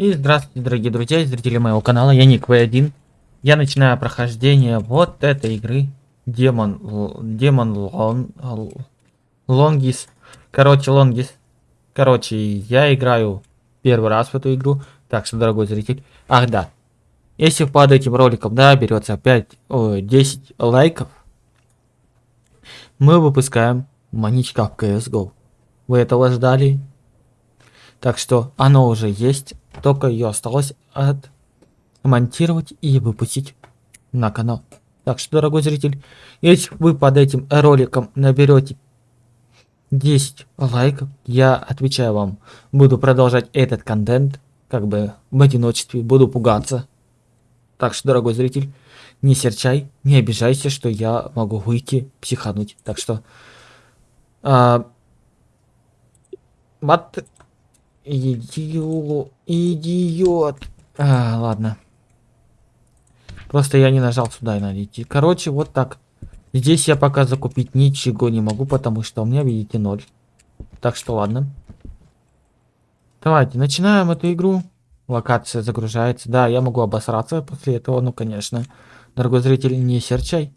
И здравствуйте, дорогие друзья и зрители моего канала, я Ник В1. Я начинаю прохождение вот этой игры. Демон... Демон Лон... Лонгис. Короче, Лонгис. Короче, я играю первый раз в эту игру. Так что, дорогой зритель... Ах, да. Если под этим роликом, да, берется 5... О, 10 лайков, мы выпускаем маничка в CSGO. Вы этого ждали? Так что оно уже есть, только ее осталось отмонтировать и выпустить на канал. Так что, дорогой зритель, если вы под этим роликом наберете 10 лайков, я отвечаю вам, буду продолжать этот контент, как бы в одиночестве, буду пугаться. Так что, дорогой зритель, не серчай, не обижайся, что я могу выйти, психануть. Так что... А, мат... Идиот. Идиот. А, ладно. Просто я не нажал сюда и надо. Короче, вот так. Здесь я пока закупить ничего не могу, потому что у меня, видите, ноль. Так что ладно. Давайте, начинаем эту игру. Локация загружается. Да, я могу обосраться после этого, ну, конечно. Дорогой зритель, не серчай.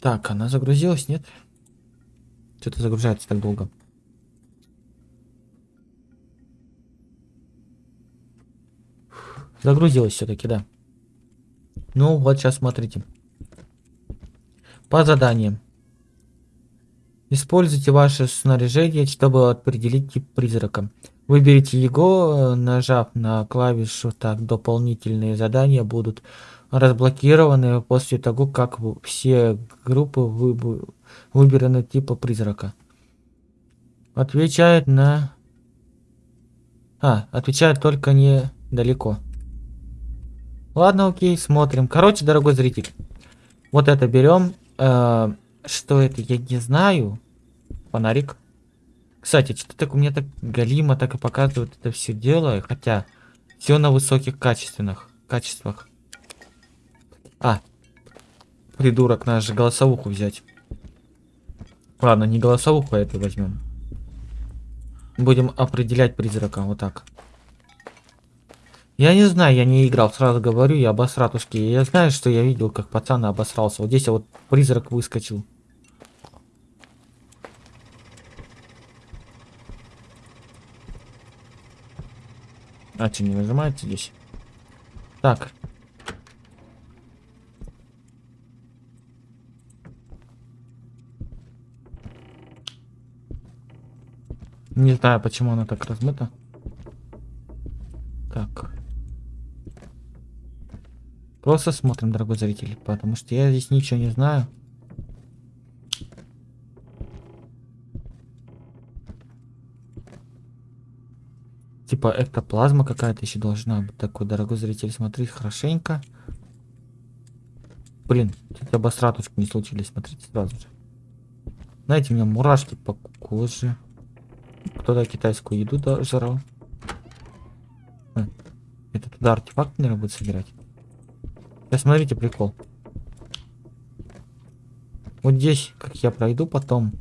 Так, она загрузилась, нет? Что-то загружается так долго. Загрузилась все-таки, да. Ну, вот сейчас смотрите. По заданиям. Используйте ваше снаряжение, чтобы определить тип призрака. Выберите его, нажав на клавишу так дополнительные задания будут разблокированы после того, как все группы выбраны типа призрака. Отвечает на... А, отвечает только недалеко. Ладно, окей, смотрим. Короче, дорогой зритель, вот это берем. Э, что это, я не знаю. Фонарик. Кстати, что так у меня так галима так и показывает это все дело, хотя все на высоких качественных качествах. А, придурок, надо же голосовуху взять. Ладно, не голосовуху, а это возьмем. Будем определять призрака, вот так. Я не знаю, я не играл, сразу говорю, я обосратушки. Я знаю, что я видел, как пацан обосрался. Вот здесь вот призрак выскочил. А, что, не нажимается здесь? Так. Не знаю, почему она так размыта. Так. Просто смотрим, дорогой зритель, потому что я здесь ничего не знаю. Типа эктоплазма какая-то еще должна быть. Такой, дорогой зритель, смотри хорошенько. Блин, чуть обосратушки не случились, смотрите сразу же. Знаете, у меня мурашки по коже. Кто-то китайскую еду жрал. А, это туда артефакт, наверное, будет собирать. Сейчас смотрите прикол. Вот здесь, как я пройду потом,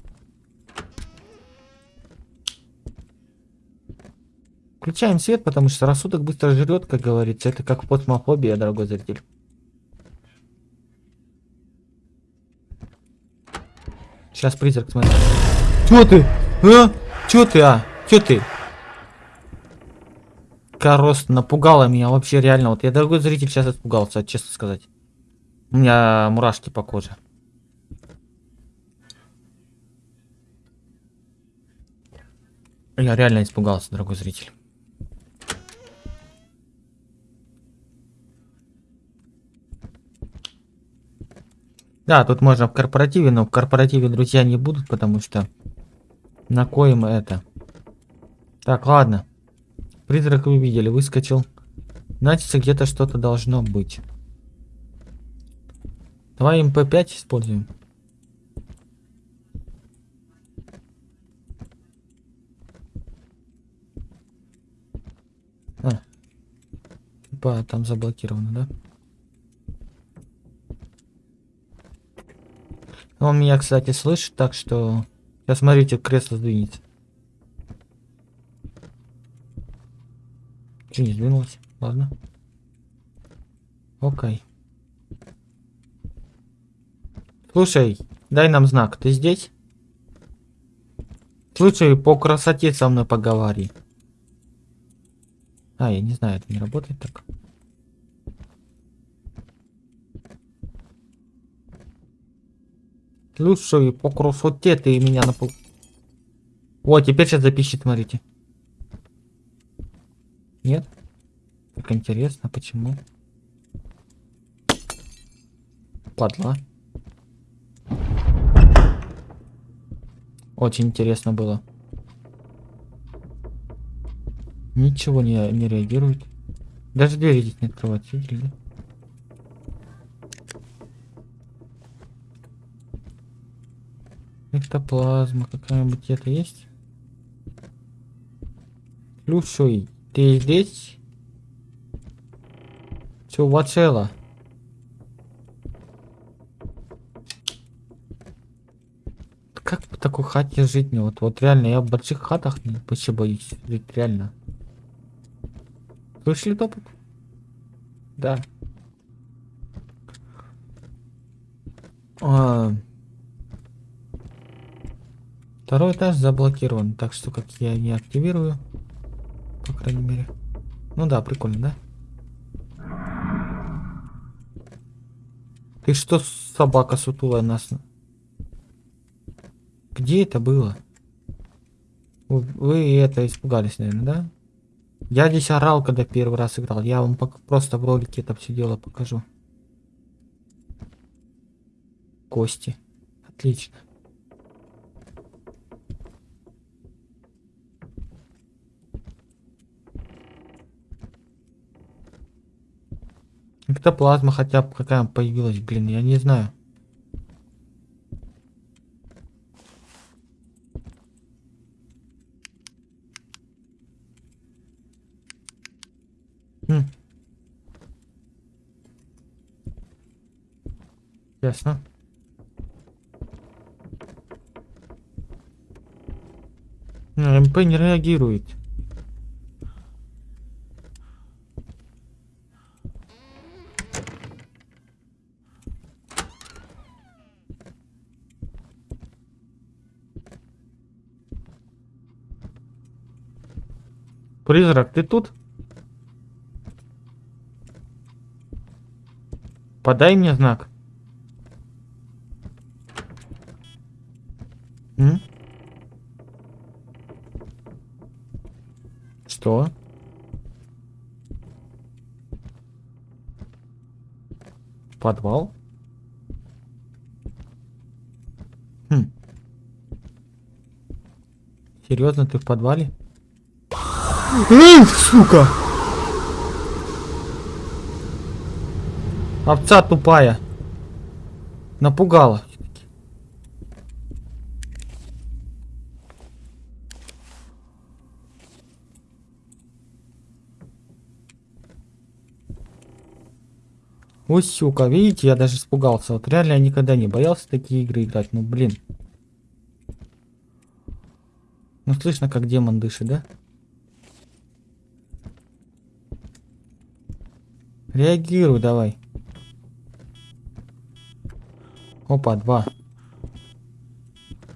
Включаем свет, потому что рассудок быстро жрет, как говорится. Это как плазмофобия, дорогой зритель. Сейчас призрак, смотри. Чё ты? А? Чё ты, а? Чё ты? Корос напугала меня вообще реально. Вот я, дорогой зритель, сейчас испугался, честно сказать. У меня мурашки по коже. Я реально испугался, дорогой зритель. Да, тут можно в корпоративе, но в корпоративе друзья не будут, потому что на коем это. Так, ладно. Призрак вы видели, выскочил. Значит, где-то что-то должно быть. Давай МП5 используем. А. Типа там заблокировано, да? Он меня, кстати, слышит, так что Сейчас смотрите, кресло сдвинется. Че не сдвинулось? Ладно. Окей. Слушай, дай нам знак. Ты здесь? Слушай, по красоте со мной поговори. А, я не знаю, это не работает так. Слушай, по красоте ты меня на пол... Вот, теперь сейчас запишет, смотрите. Нет? Так интересно, почему? Падла. Очень интересно было. Ничего не, не реагирует. Даже двери здесь не открывать, видели? Эктоплазма какая-нибудь это есть? Слушай, ты здесь? Чувачела. Как в такой хате жить мне? Вот, вот реально, я в больших хатах вообще боюсь жить, реально. Слышали топот? Да. А, Второй этаж заблокирован, так что как я не активирую, по крайней мере. Ну да, прикольно, да? Ты что, собака сутулая нас? Где это было? Вы, вы это испугались, наверное, да? Я здесь орал, когда первый раз играл. Я вам просто в ролике это все дело покажу. Кости. Отлично. Эктоплазма хотя бы какая появилась, блин, я не знаю. Хм. Ясно. МП не реагирует. Призрак, ты тут? Подай мне знак. М? Что? Подвал? Хм. Серьезно, ты в подвале? Эх, сука! Овца тупая. Напугала. Ой, сука, видите, я даже испугался. Вот реально я никогда не боялся такие игры играть. Ну, блин. Ну, слышно, как демон дышит, да? Реагируй давай. Опа, два.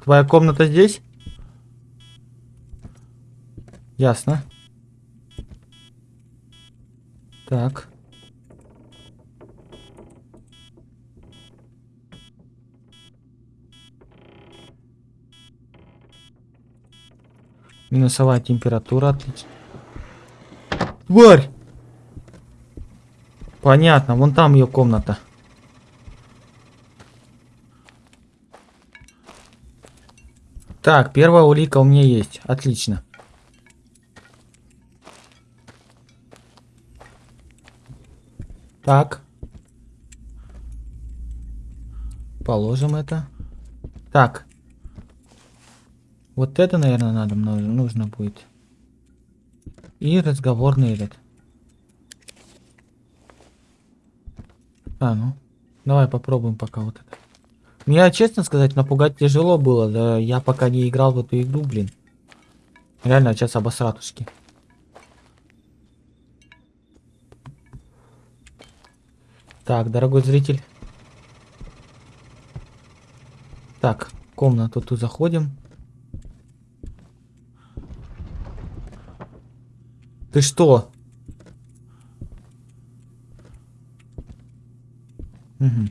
Твоя комната здесь? Ясно. Так. Минусовая температура, отлично. Тварь! Понятно, вон там ее комната. Так, первая улика у меня есть. Отлично. Так. Положим это. Так. Вот это, наверное, надо нужно будет. И разговорный этот. А, ну. Давай попробуем пока вот это. Меня, честно сказать, напугать тяжело было. Да я пока не играл в эту игру, блин. Реально, сейчас обосратушки. Так, дорогой зритель. Так, комнату тут заходим. Ты что? Угу.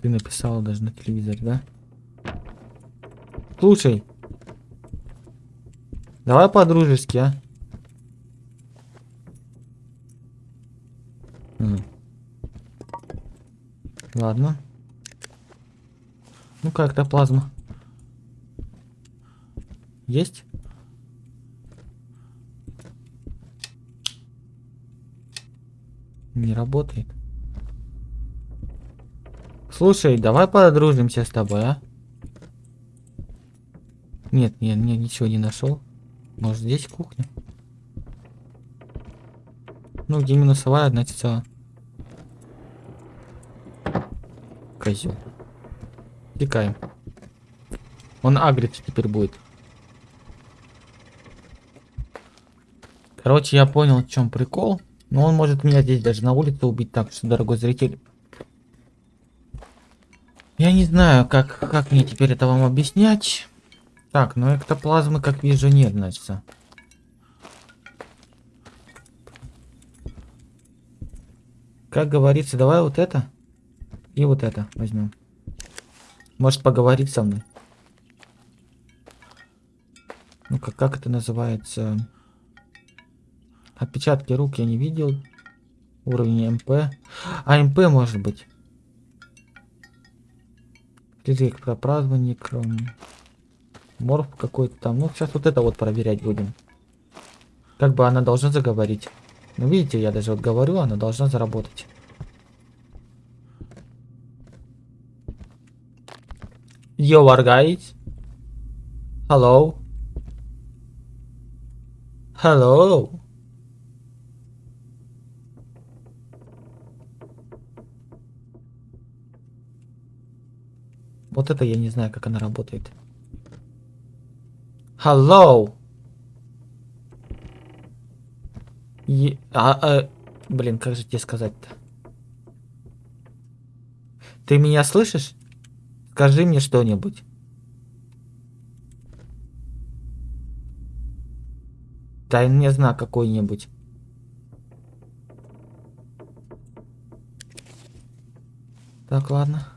Ты написала даже на телевизоре, да? Слушай. Давай по-дружески, а? Угу. Ладно. Ну как-то плазма. Есть? Не работает. Слушай, давай подружимся с тобой, а? Нет, нет, нет, ничего не нашел. Может здесь кухня? Ну, где минусовая, значит все. Козел. Текаем. Он агрится теперь будет. Короче, я понял, в чем прикол. Но он может меня здесь даже на улице убить так, что, дорогой зритель. Я не знаю, как, как мне теперь это вам объяснять. Так, ну эктоплазмы, как вижу, нет, значит. Как говорится, давай вот это и вот это возьмем. Может поговорить со мной. Ну как, как это называется? Отпечатки рук я не видел. Уровень МП. А, МП может быть. Электропрозвонник. Морф какой-то там. Ну, сейчас вот это вот проверять будем. Как бы она должна заговорить. Ну, видите, я даже вот говорю, она должна заработать. Yo, guys. Hello. Hello. Вот это я не знаю, как она работает. Hello. Е а, а, блин, как же тебе сказать-то? Ты меня слышишь? Скажи мне что-нибудь. Дай мне знак какой-нибудь. Так, ладно.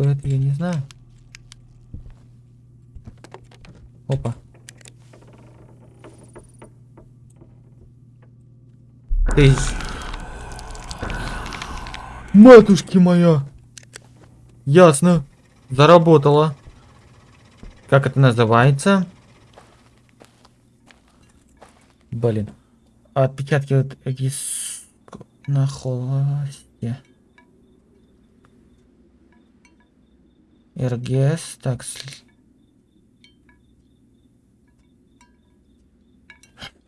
Что это, я не знаю. Опа. Ты... Матушки моя! Ясно. Заработала. Как это называется? Блин. Отпечатки вот из... на холосте. РГС. Так.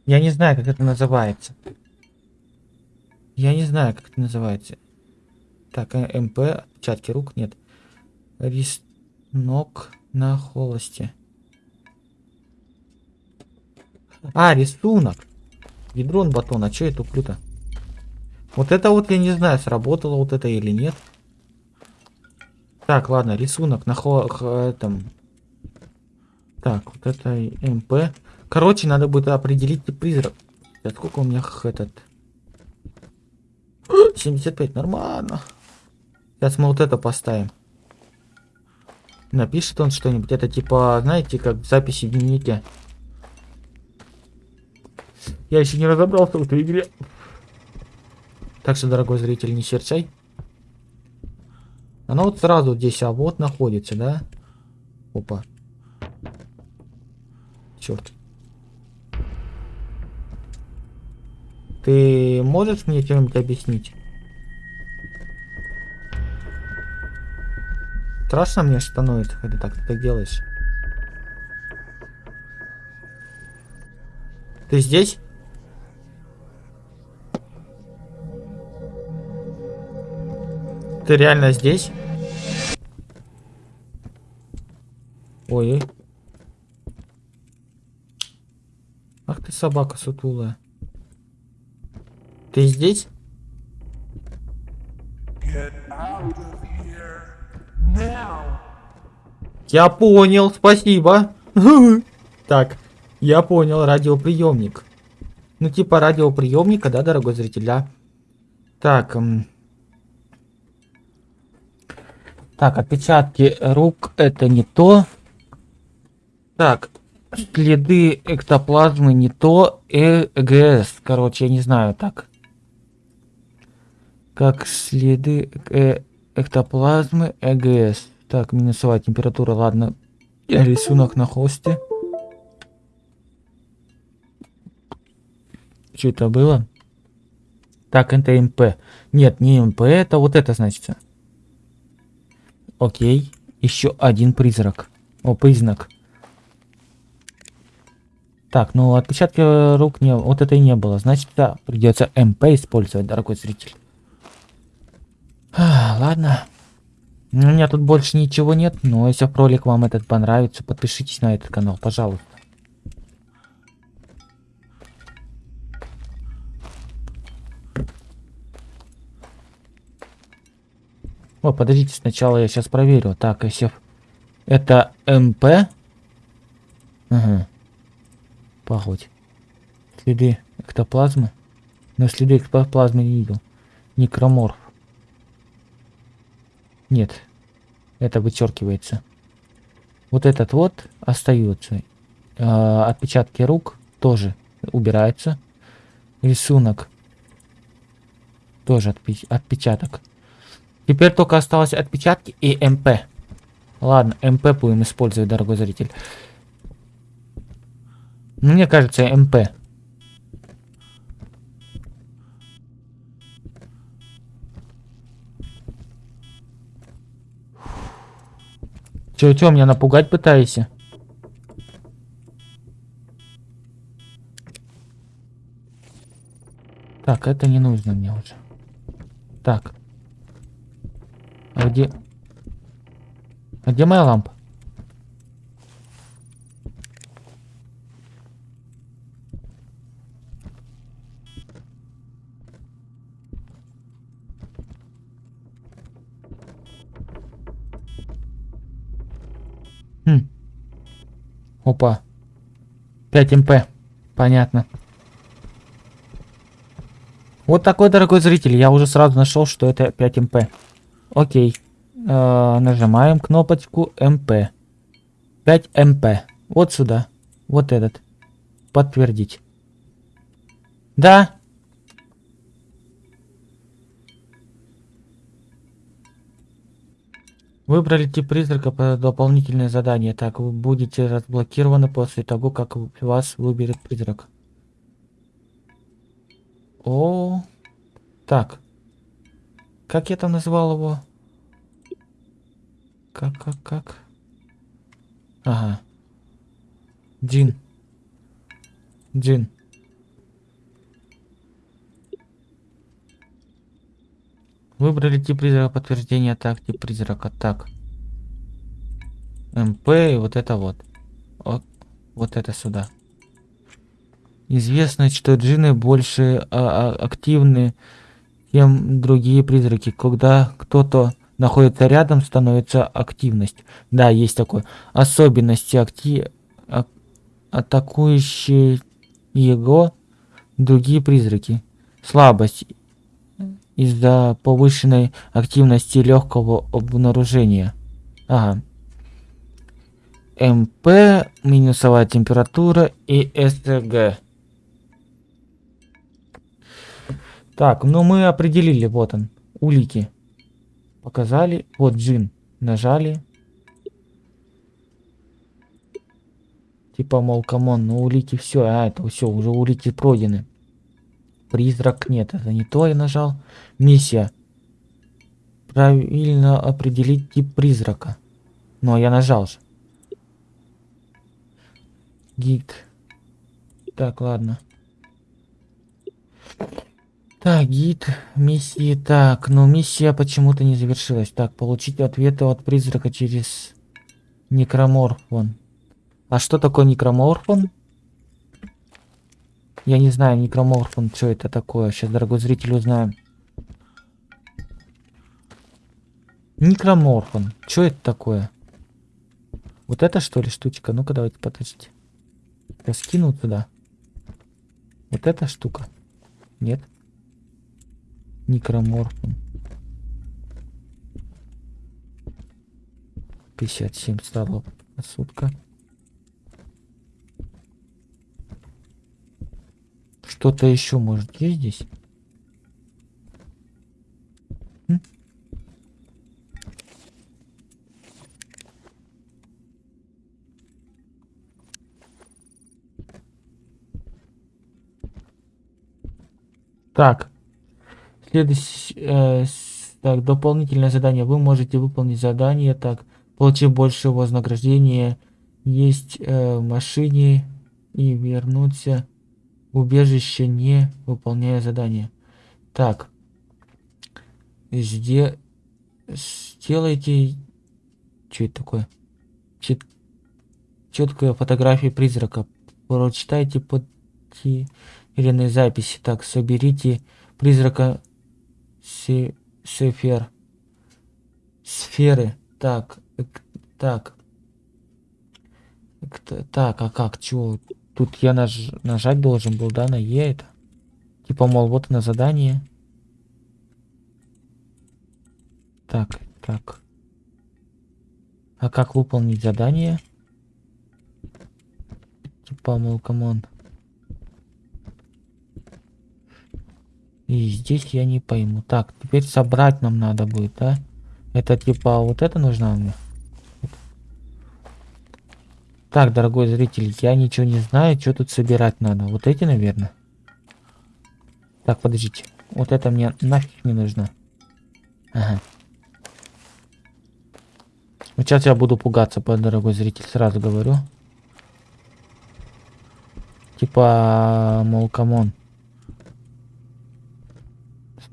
Я не знаю, как это называется. Я не знаю, как это называется. Так, э, МП, отпечатки рук нет. Рисунок на холосте. А, рисунок. Ядрон батон, а что это туплю Вот это вот я не знаю, сработало вот это или нет. Так, ладно, рисунок на этом. Так, вот это МП. Короче, надо будет определить призрак. Сколько у меня этот? 75, нормально. Сейчас мы вот это поставим. Напишет он что-нибудь. Это типа, знаете, как записи в дневнике. Я еще не разобрался в этой игре. Так что, дорогой зритель, не серчай. Она вот сразу здесь, а вот находится, да? Опа. Черт. Ты можешь мне чем-нибудь объяснить? Страшно мне становится, когда так ты так делаешь. Ты здесь? Ты реально здесь? Ой. Ах ты собака сутулая. Ты здесь? Я понял, спасибо. Так, я понял, радиоприемник. Ну, типа радиоприемника, да, дорогой зритель, да? Так, так, отпечатки рук это не то. Так, следы эктоплазмы не то. ЭГС, короче, я не знаю, так. Как следы э эктоплазмы ЭГС. Так, минусовая температура, ладно. Рисунок на хосте. Что это было? Так, это ЭМП. Нет, не ЭМП, это вот это значится. Окей. Еще один призрак. О, признак. Так, ну отпечатки рук не... Вот это и не было. Значит, да, придется ЭМП использовать, дорогой зритель. А, ладно. У меня тут больше ничего нет, но если ролик вам этот понравится, подпишитесь на этот канал, пожалуйста. О, подождите, сначала я сейчас проверю. Так, если это МП. Ага. Погодь. Следы эктоплазмы. Но следы эктоплазмы не видел. Некроморф. Нет. Это вычеркивается. Вот этот вот остается. Э, отпечатки рук тоже убираются. Рисунок. Тоже отпечаток. Теперь только осталось отпечатки и МП. Ладно, МП будем использовать, дорогой зритель. Мне кажется, МП. Чё, чё, меня напугать пытаешься? Так, это не нужно мне уже. Так. А где... А где моя лампа? Хм. Опа. 5 ЭМП. Понятно. Вот такой, дорогой зритель, я уже сразу нашел, что это 5 ЭМП. Окей. Э, нажимаем кнопочку ЭМП. 5 ЭМП. Вот сюда. Вот этот. Подтвердить. Да. Выбрали тип призрака по дополнительное задание. Так, вы будете разблокированы после того, как вас выберет призрак. О, так. Как я там назвал его? Как, как, как? Ага. Джин. Джин. Выбрали тип призрака подтверждения. Так, тип призрака. Так. МП и вот это вот. Вот, вот это сюда. Известно, что джины больше а, а, активны чем другие призраки. Когда кто-то находится рядом, становится активность. Да, есть такое. Особенности акти... А... атакующие его другие призраки. Слабость из-за повышенной активности легкого обнаружения. Ага. ЭМП, минусовая температура и СТГ. Так, ну мы определили, вот он, улики. Показали, вот джин, нажали. Типа, мол, come on, ну улики все, а это все, уже улики пройдены. Призрак нет, это не то я нажал. Миссия. Правильно определить тип призрака. Но я нажал же. Гид. Так, ладно. Так, гид миссии. Так, но миссия почему-то не завершилась. Так, получить ответы от призрака через некроморфон. А что такое некроморфон? Я не знаю, некроморфон, что это такое. Сейчас, дорогой зритель, узнаем. Некроморфон. Что это такое? Вот это что ли штучка? Ну-ка давайте подождите. Я скину туда. Вот эта штука. Нет. Некроморфон. 57 столов. Сутка. Что-то еще может есть здесь? Так. Следующее... Э, так, дополнительное задание. Вы можете выполнить задание, так, получив больше вознаграждения, есть э, в машине и вернуться в убежище, не выполняя задание. Так. Где... Сделайте... Что это такое? Чет... Четкая фотография призрака. Прочитайте на записи. Так, соберите призрака се сефер. Сферы. Так, так. Так, а как, чего? Тут я наж нажать должен был, да, на Е это? Типа, мол, вот на задание. Так, так. А как выполнить задание? Типа, мол, come on. И здесь я не пойму. Так, теперь собрать нам надо будет, да? Это типа вот это нужно мне? Так, дорогой зритель, я ничего не знаю, что тут собирать надо. Вот эти, наверное. Так, подождите. Вот это мне нафиг не нужно. Ага. Вот сейчас я буду пугаться, дорогой зритель, сразу говорю. Типа, мол, come on.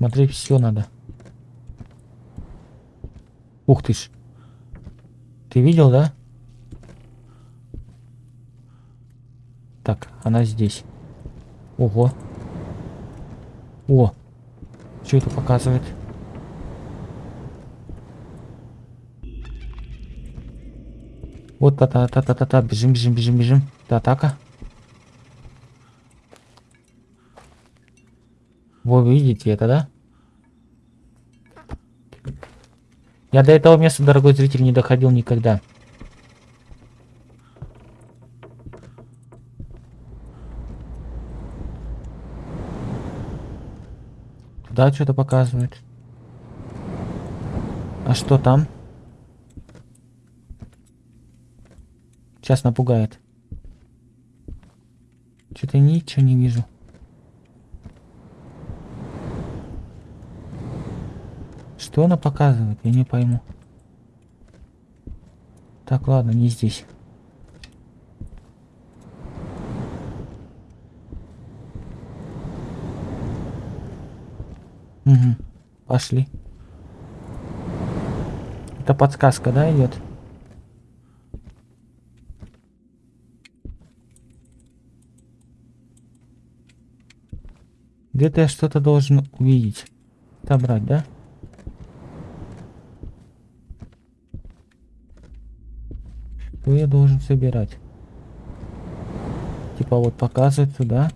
Смотреть все надо. Ух ты ж. Ты видел, да? Так, она здесь. Ого. О. Что это показывает? Вот та-та-та-та-та-та. Бежим, бежим, бежим, бежим. Это атака. Вы видите это, да? Я до этого места, дорогой зритель, не доходил никогда. Да, что-то показывает. А что там? Сейчас напугает. Что-то ничего не вижу. Что она показывает? Я не пойму. Так, ладно, не здесь. Угу. Пошли. Это подсказка, да, идет? Где-то я что-то должен увидеть. Собрать, да? Что я должен собирать? Типа вот показывать сюда.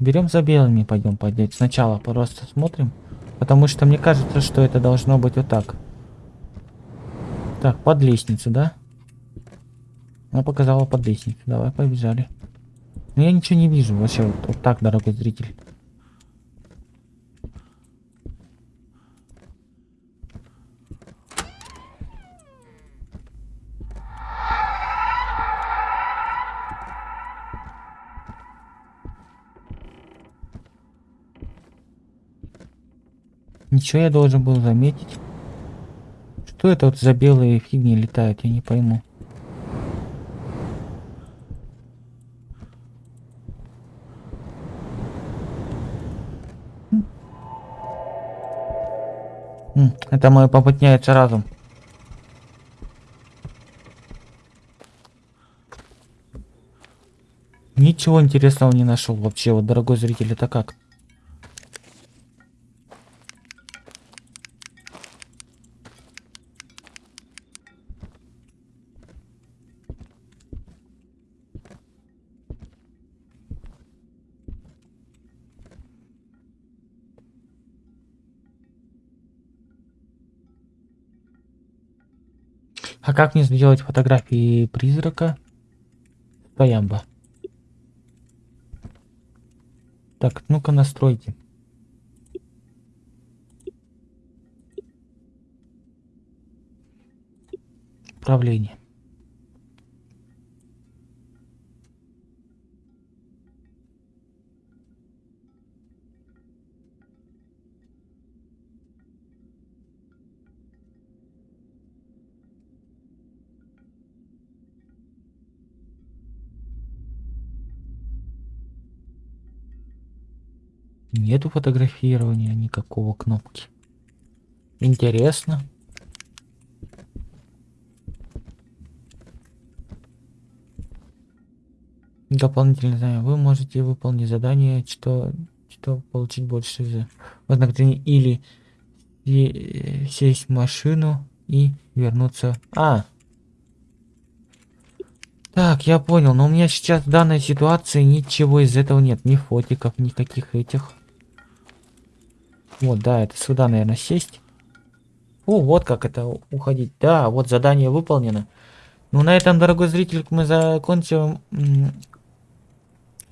Берем за белыми, пойдем поднять. Сначала просто смотрим. Потому что мне кажется, что это должно быть вот так. Так, под лестницу, да? Она показала под лестницу. Давай, побежали. Но я ничего не вижу вообще. Вот, вот так, дорогой зритель. Ничего я должен был заметить. Что это вот за белые фигни летают, я не пойму. Это мой попытняется разум. Ничего интересного не нашел вообще, вот, дорогой зритель, это как? А как мне сделать фотографии призрака? Паямба. Так, ну-ка настройте. Управление. Нету фотографирования никакого кнопки. Интересно. Дополнительное задание. Вы можете выполнить задание, что, что получить больше за вознаграждение или се- сесть в машину и вернуться. А. Так, я понял, но у меня сейчас в данной ситуации ничего из этого нет. Ни фотиков, никаких этих. Вот, да, это сюда, наверное, сесть. О, вот как это уходить. Да, вот задание выполнено. Ну, на этом, дорогой зритель, мы закончим...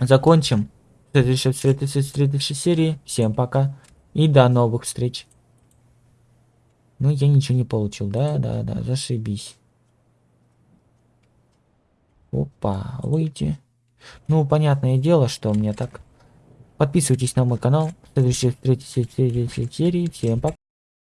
Закончим. В следующей, следующей, следующей серии. Всем пока. И до новых встреч. Ну, я ничего не получил. Да, да, да, зашибись. Опа, выйти. Ну, понятное дело, что у меня так. Подписывайтесь на мой канал. В третьей, серии. Всем пока.